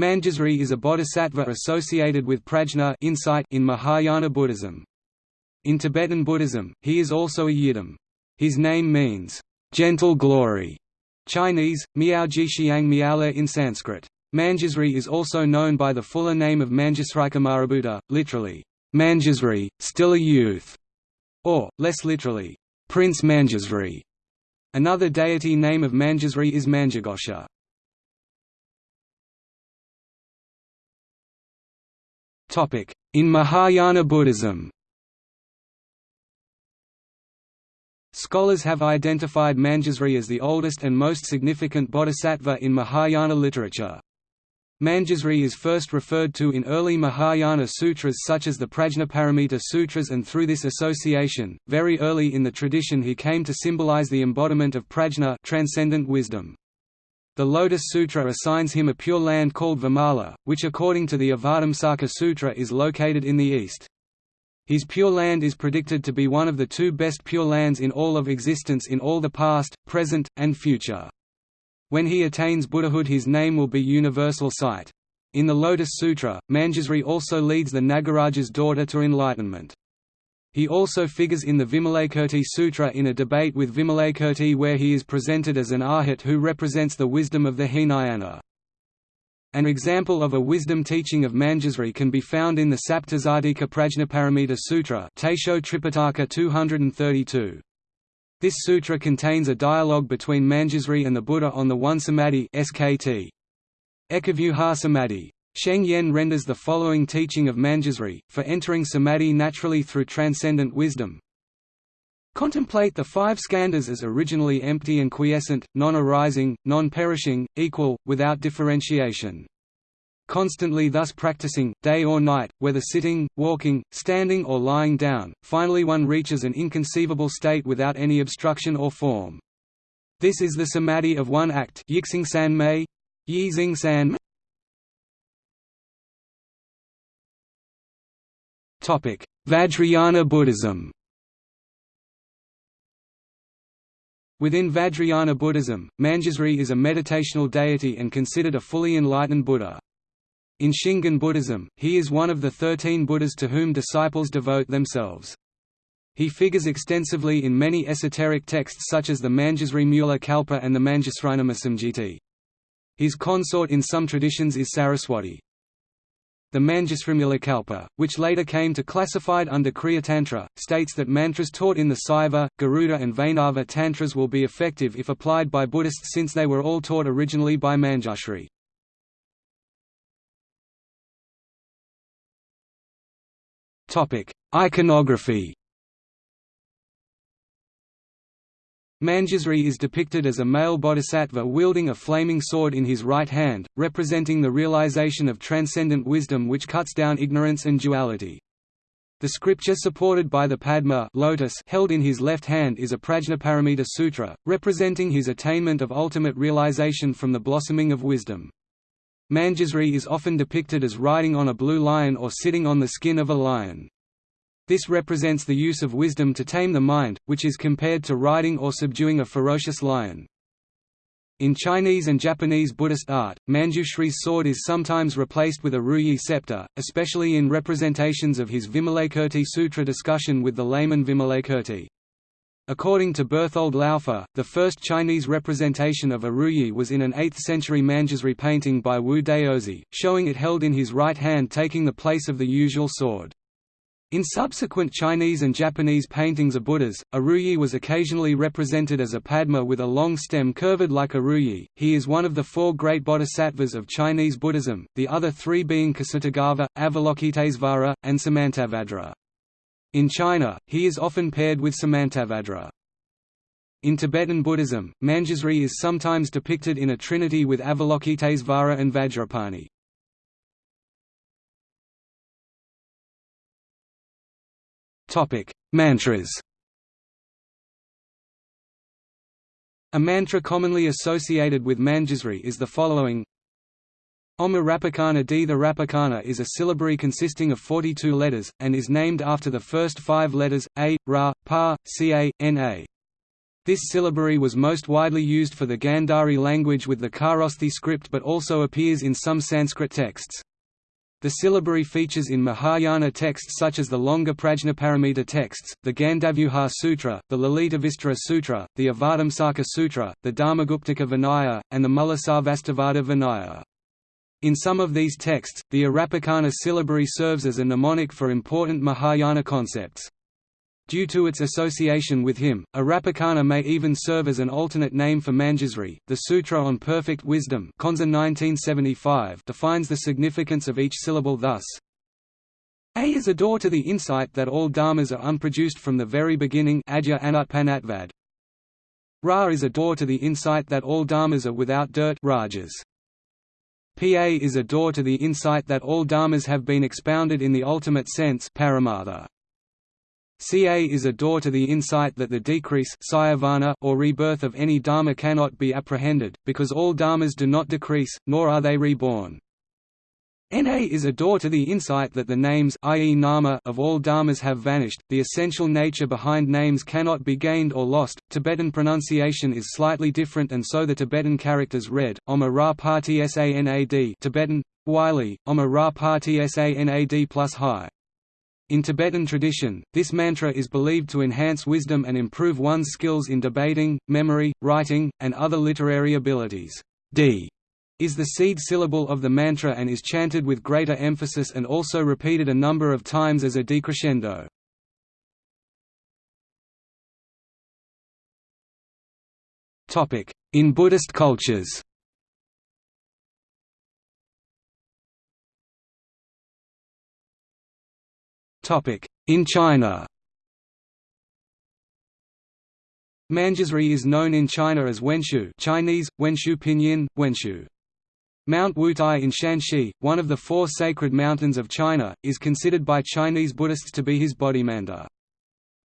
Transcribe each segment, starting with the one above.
Manjusri is a bodhisattva associated with prajna insight in Mahayana Buddhism. In Tibetan Buddhism, he is also a yidam. His name means, gentle glory, Chinese, Miaoji Xiang Miaole in Sanskrit. Manjusri is also known by the fuller name of Manjusrikumarabhuta, literally, Manjusri, still a youth, or, less literally, Prince Manjusri. Another deity name of Manjusri is Manjughosha. In Mahayana Buddhism Scholars have identified Manjusri as the oldest and most significant bodhisattva in Mahayana literature. Manjusri is first referred to in early Mahayana sutras such as the Prajnaparamita Sutras and through this association, very early in the tradition he came to symbolize the embodiment of prajna transcendent wisdom. The Lotus Sutra assigns him a pure land called Vimala, which according to the Avatamsaka Sutra is located in the east. His pure land is predicted to be one of the two best pure lands in all of existence in all the past, present, and future. When he attains Buddhahood his name will be universal sight. In the Lotus Sutra, Manjusri also leads the Nagaraja's daughter to enlightenment. He also figures in the Vimalakirti Sutra in a debate with Vimalakirti where he is presented as an arhat who represents the wisdom of the Hinayana. An example of a wisdom teaching of Manjusri can be found in the Saptasatika Prajnaparamita Sutra Taisho Tripitaka 232. This sutra contains a dialogue between Manjusri and the Buddha on the one samadhi SKT. Ekavyuha Samadhi. Sheng Yen renders the following teaching of Manjusri, for entering samadhi naturally through transcendent wisdom. Contemplate the five skandhas as originally empty and quiescent, non-arising, non-perishing, equal, without differentiation constantly thus practicing, day or night, whether sitting, walking, standing or lying down, finally one reaches an inconceivable state without any obstruction or form. This is the samadhi of one act Yixing San Mei, Yi San Vajrayana Buddhism Within Vajrayana Buddhism, Manjusri is a meditational deity and considered a fully enlightened Buddha. In Shingon Buddhism, he is one of the thirteen Buddhas to whom disciples devote themselves. He figures extensively in many esoteric texts such as the Manjusri Mula Kalpa and the Manjusrinamasamgiti. His consort in some traditions is Saraswati. The Manjusrimulakalpa, which later came to classified under Kriya Tantra, states that mantras taught in the Saiva, Garuda and Vaishnava Tantras will be effective if applied by Buddhists since they were all taught originally by Manjushri. Iconography. Manjusri is depicted as a male bodhisattva wielding a flaming sword in his right hand, representing the realization of transcendent wisdom which cuts down ignorance and duality. The scripture supported by the Padma lotus held in his left hand is a Prajnaparamita Sutra, representing his attainment of ultimate realization from the blossoming of wisdom. Manjusri is often depicted as riding on a blue lion or sitting on the skin of a lion. This represents the use of wisdom to tame the mind, which is compared to riding or subduing a ferocious lion. In Chinese and Japanese Buddhist art, Manjushri's sword is sometimes replaced with a ruyi scepter, especially in representations of his Vimalakirti Sutra discussion with the layman Vimalakirti. According to Berthold Laufer, the first Chinese representation of a ruyi was in an 8th-century Manjusri painting by Wu Daozi, showing it held in his right hand taking the place of the usual sword. In subsequent Chinese and Japanese paintings of Buddhas, a ruyi was occasionally represented as a padma with a long stem curved like a ruyi. He is one of the four great bodhisattvas of Chinese Buddhism, the other three being Ksitigarbha, Avalokitesvara, and Samantabhadra. In China, he is often paired with Samantabhadra. In Tibetan Buddhism, Manjusri is sometimes depicted in a trinity with Avalokitesvara and Vajrapani. Mantras A mantra commonly associated with Manjusri is the following Om Rapakana D. The Rapakana is a syllabary consisting of 42 letters, and is named after the first five letters, A, Ra, Pa, Ca, Na. This syllabary was most widely used for the Gandhari language with the Kharosthi script but also appears in some Sanskrit texts. The syllabary features in Mahayana texts such as the longer Prajnaparamita texts, the Gandavyuha Sutra, the Lalitavistara Sutra, the Avatamsaka Sutra, the Dharmaguptaka Vinaya, and the Mulasarvastivada Vinaya. In some of these texts, the Arapakana syllabary serves as a mnemonic for important Mahayana concepts. Due to its association with him, Arapakana may even serve as an alternate name for Manjusri. The Sutra on Perfect Wisdom 1975 defines the significance of each syllable thus A is a door to the insight that all dharmas are unproduced from the very beginning Ra is a door to the insight that all dharmas are without dirt rajas. Pa is a door to the insight that all dharmas have been expounded in the ultimate sense paramartha. Ca is a door to the insight that the decrease or rebirth of any dharma cannot be apprehended, because all dharmas do not decrease, nor are they reborn. Na is a door to the insight that the names i.e. nama of all dharmas have vanished, the essential nature behind names cannot be gained or lost. Tibetan pronunciation is slightly different and so the Tibetan characters read, Oma Ra Sanad Tibetan, Wylie, Oma Ra Sanad plus High. In Tibetan tradition, this mantra is believed to enhance wisdom and improve one's skills in debating, memory, writing, and other literary abilities. D is the seed syllable of the mantra and is chanted with greater emphasis and also repeated a number of times as a decrescendo. In Buddhist cultures In China Manjusri is known in China as Wenshu Chinese, Wenshu Pinyin, Wenshu. Mount Wutai in Shanxi, one of the four sacred mountains of China, is considered by Chinese Buddhists to be his bodhimanda.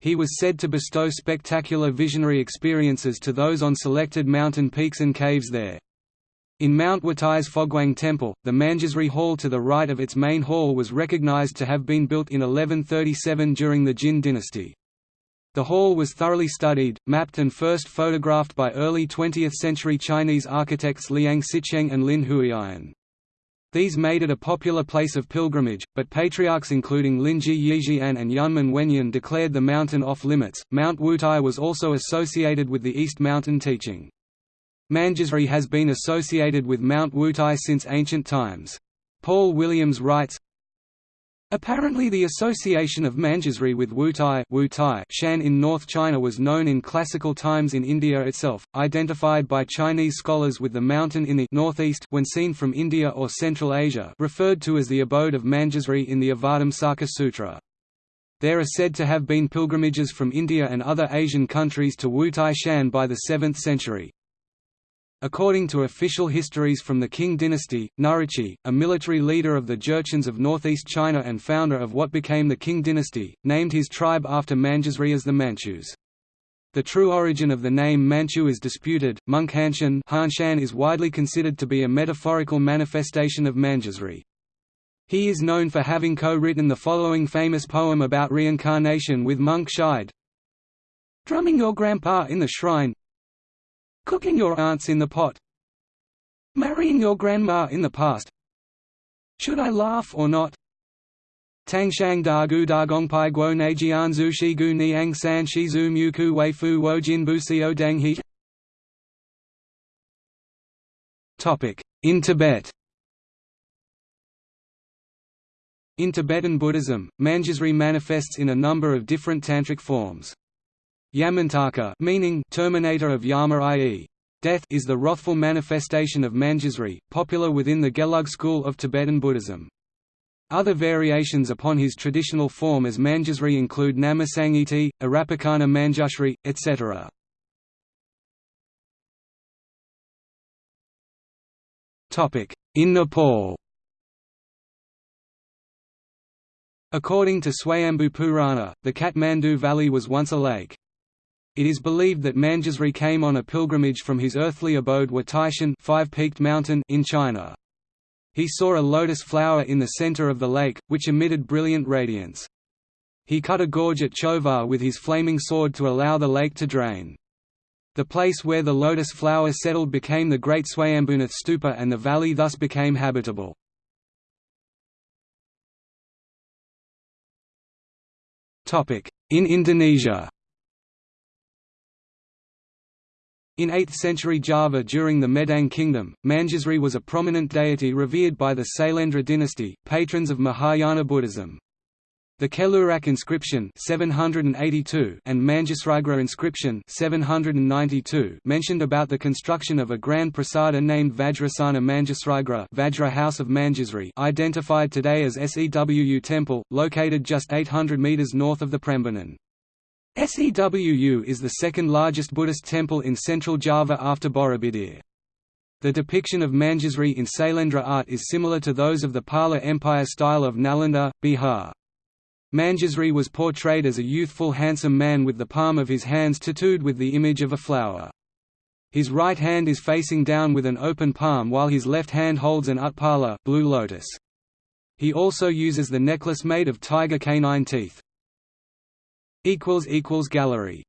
He was said to bestow spectacular visionary experiences to those on selected mountain peaks and caves there. In Mount Wutai's Foguang Temple, the Manjusri Hall to the right of its main hall was recognized to have been built in 1137 during the Jin dynasty. The hall was thoroughly studied, mapped and first photographed by early 20th-century Chinese architects Liang Sicheng and Lin Huiyin. These made it a popular place of pilgrimage, but patriarchs including Linji Yixuan and Yunmen Wenyan declared the mountain off-limits. Mount Wutai was also associated with the East Mountain teaching. Manjusri has been associated with Mount Wutai since ancient times. Paul Williams writes, Apparently the association of Manjusri with Wutai, Wutai Shan in North China was known in classical times in India itself, identified by Chinese scholars with the mountain in the northeast when seen from India or Central Asia referred to as the abode of Manjusri in the Avatamsaka Sutra. There are said to have been pilgrimages from India and other Asian countries to Wutai Shan by the 7th century. According to official histories from the Qing dynasty, Nurhaci, a military leader of the Jurchens of northeast China and founder of what became the Qing dynasty, named his tribe after Manjusri as the Manchus. The true origin of the name Manchu is disputed. Munghanshan Hanshan Hanshan is widely considered to be a metaphorical manifestation of Manjusri. He is known for having co-written the following famous poem about reincarnation with monk Shide. Drumming your grandpa in the shrine, Cooking your aunts in the pot. Marrying your grandma in the past. Should I laugh or not? Tangshang da gu da gongpai guo neijian zu shi gu niang san shi zu mu ku wei fu wo jin bu sio dang he In Tibet In Tibetan Buddhism, Manjusri manifests in a number of different tantric forms. Yamantaka meaning terminator of Yama i.e. death is the wrathful manifestation of Manjusri, popular within the Gelug school of Tibetan Buddhism. Other variations upon his traditional form as Manjusri include Namasangiti, Arapakana Manjushri, etc. In Nepal According to Swayambhu Purana, the Kathmandu Valley was once a lake. It is believed that Manjusri came on a pilgrimage from his earthly abode Wutaishan five-peaked mountain in China. He saw a lotus flower in the center of the lake, which emitted brilliant radiance. He cut a gorge at Chovar with his flaming sword to allow the lake to drain. The place where the lotus flower settled became the Great Swayambhunath Stupa and the valley thus became habitable. In Indonesia In 8th century Java during the Medang kingdom, Manjusri was a prominent deity revered by the Sailendra dynasty, patrons of Mahayana Buddhism. The Kelurak inscription 782 and Manjusrigra inscription 792 mentioned about the construction of a grand prasada named Vajrasana Manjusrigra Vajra House of Manjusri identified today as Sewu Temple, located just 800 metres north of the Prambanan. Sewu is the second largest Buddhist temple in central Java after Borobudur. The depiction of Manjusri in Sailendra art is similar to those of the Pala Empire style of Nalanda, Bihar. Manjusri was portrayed as a youthful handsome man with the palm of his hands tattooed with the image of a flower. His right hand is facing down with an open palm while his left hand holds an utpala blue lotus. He also uses the necklace made of tiger canine teeth. Gallery